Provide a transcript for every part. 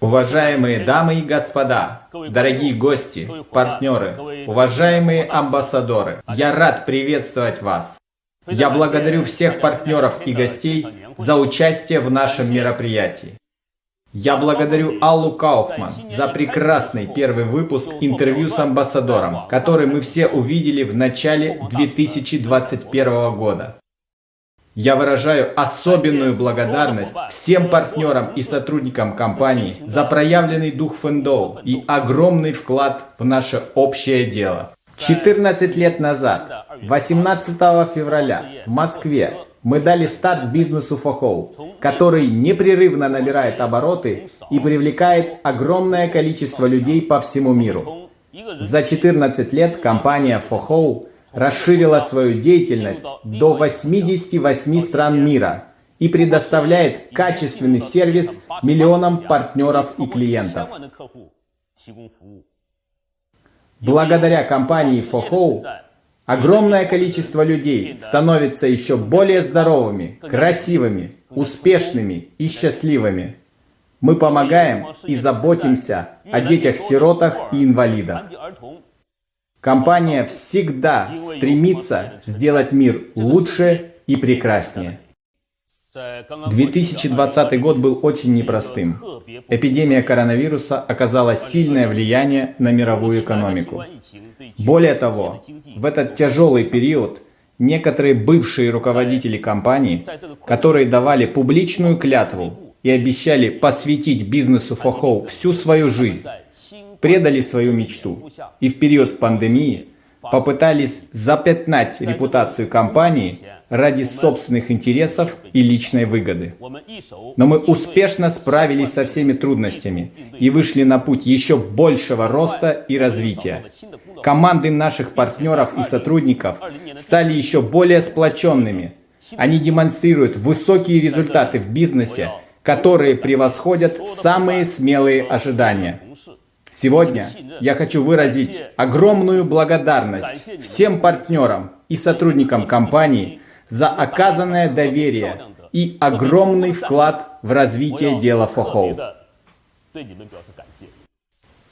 Уважаемые дамы и господа, дорогие гости, партнеры, уважаемые амбассадоры, я рад приветствовать вас. Я благодарю всех партнеров и гостей за участие в нашем мероприятии. Я благодарю Аллу Кауфман за прекрасный первый выпуск интервью с амбассадором, который мы все увидели в начале 2021 года. Я выражаю особенную благодарность всем партнерам и сотрудникам компании за проявленный дух Фэндоу и огромный вклад в наше общее дело. 14 лет назад, 18 февраля, в Москве, мы дали старт бизнесу Фохоу, который непрерывно набирает обороты и привлекает огромное количество людей по всему миру. За 14 лет компания Фохоу расширила свою деятельность до 88 стран мира и предоставляет качественный сервис миллионам партнеров и клиентов. Благодаря компании Фохоу огромное количество людей становится еще более здоровыми, красивыми, успешными и счастливыми. Мы помогаем и заботимся о детях-сиротах и инвалидах. Компания всегда стремится сделать мир лучше и прекраснее. 2020 год был очень непростым. Эпидемия коронавируса оказала сильное влияние на мировую экономику. Более того, в этот тяжелый период некоторые бывшие руководители компаний, которые давали публичную клятву и обещали посвятить бизнесу Фохоу всю свою жизнь, предали свою мечту и в период пандемии попытались запятнать репутацию компании ради собственных интересов и личной выгоды. Но мы успешно справились со всеми трудностями и вышли на путь еще большего роста и развития. Команды наших партнеров и сотрудников стали еще более сплоченными. Они демонстрируют высокие результаты в бизнесе, которые превосходят самые смелые ожидания. Сегодня я хочу выразить огромную благодарность всем партнерам и сотрудникам компании за оказанное доверие и огромный вклад в развитие дела Фохоу.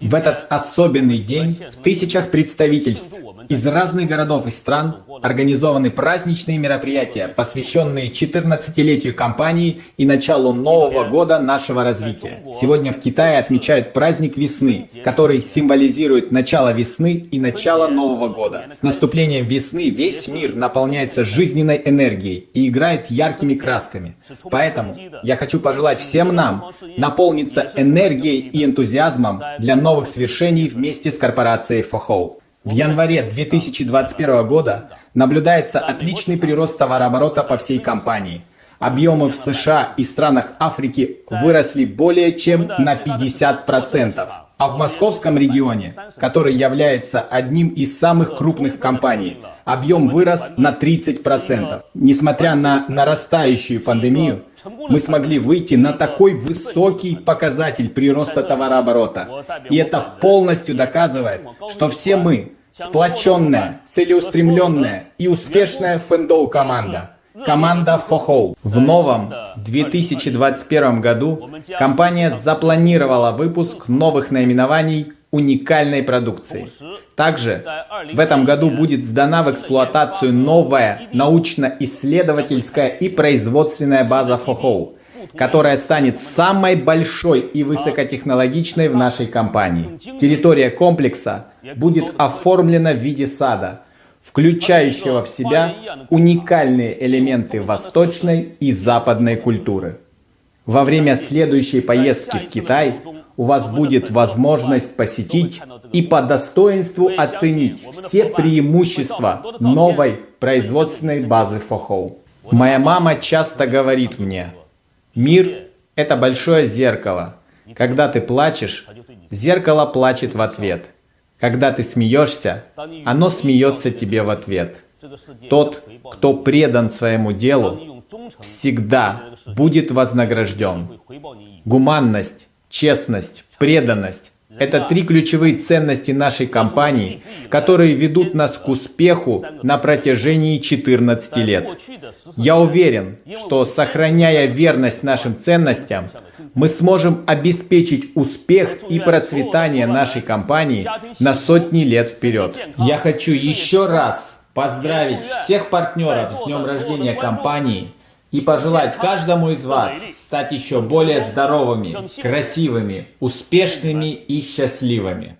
В этот особенный день в тысячах представительств из разных городов и стран организованы праздничные мероприятия, посвященные 14-летию компании и началу нового года нашего развития. Сегодня в Китае отмечают праздник весны, который символизирует начало весны и начало нового года. С наступлением весны весь мир наполняется жизненной энергией и играет яркими красками. Поэтому я хочу пожелать всем нам наполниться энергией и энтузиазмом для новых свершений вместе с корпорацией Фохоу. В январе 2021 года наблюдается отличный прирост товарооборота по всей компании. Объемы в США и странах Африки выросли более чем на 50%. А в московском регионе, который является одним из самых крупных компаний, объем вырос на 30%. Несмотря на нарастающую пандемию, мы смогли выйти на такой высокий показатель прироста товарооборота. И это полностью доказывает, что все мы сплоченная, целеустремленная и успешная фэндоу команда. Команда Фохоу. В новом 2021 году компания запланировала выпуск новых наименований уникальной продукции. Также в этом году будет сдана в эксплуатацию новая научно-исследовательская и производственная база Фохоу, которая станет самой большой и высокотехнологичной в нашей компании. Территория комплекса будет оформлена в виде сада, включающего в себя уникальные элементы восточной и западной культуры. Во время следующей поездки в Китай у вас будет возможность посетить и по достоинству оценить все преимущества новой производственной базы Фохоу. Моя мама часто говорит мне, мир – это большое зеркало. Когда ты плачешь, зеркало плачет в ответ. Когда ты смеешься, оно смеется тебе в ответ. Тот, кто предан своему делу, всегда будет вознагражден. Гуманность, честность, преданность – это три ключевые ценности нашей компании, которые ведут нас к успеху на протяжении 14 лет. Я уверен, что сохраняя верность нашим ценностям, мы сможем обеспечить успех и процветание нашей компании на сотни лет вперед. Я хочу еще раз поздравить всех партнеров с днем рождения компании и пожелать каждому из вас стать еще более здоровыми, красивыми, успешными и счастливыми.